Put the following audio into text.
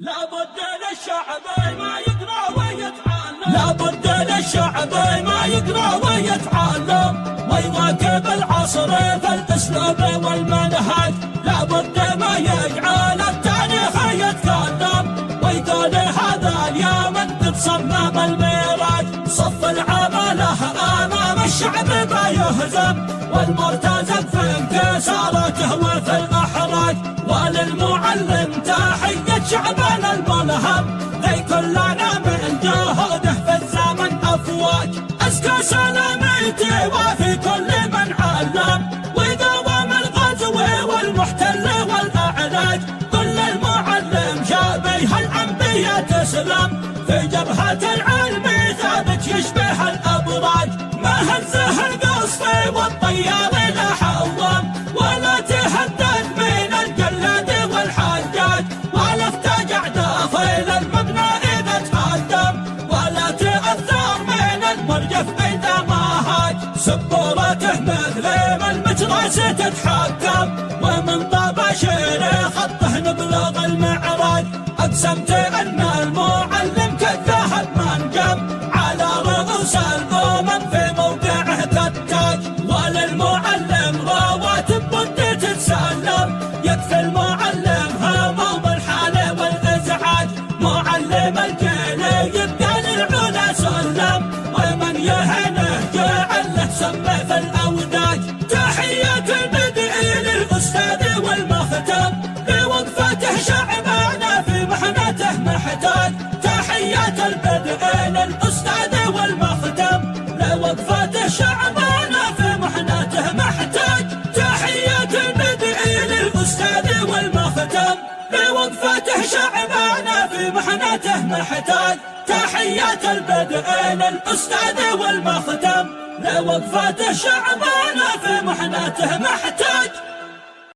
لابد للشعب ما يقرأ ويتعلم. لابد للشعب ما يقرأ ويتعلم. ويواكب العصر في الاسلوب والمنهج. لابد ما يجعل التاريخ يتكلم. ويقول هذا اليوم انت تصمم الميراج. صف العمله أمام الشعب ما يهزم. والمرتزق في انكساراته شابيه الأنبياء تسلم. في جبهة العلم ثابت يشبه الابراج ما هزه القصف والطيار لا حوام ولا تهدد من الجلاد والحجاج ولا افتجع داخل المبنى إذا تهدم. ولا تأثر من المرجف إذا ما هاج. سبورته مثل ما المتراس تتحكم. اقسمت أن المعلم كالذهب منجم على رؤوس الامم في موقعه كالتاج وللمعلم رواتب بد تتسلم تحية البدء للأستاذ والمختم. لوقفته شعبنا في محتاج. بوقفته شعبنا في لوقفته شعبنا في محنته محتاج.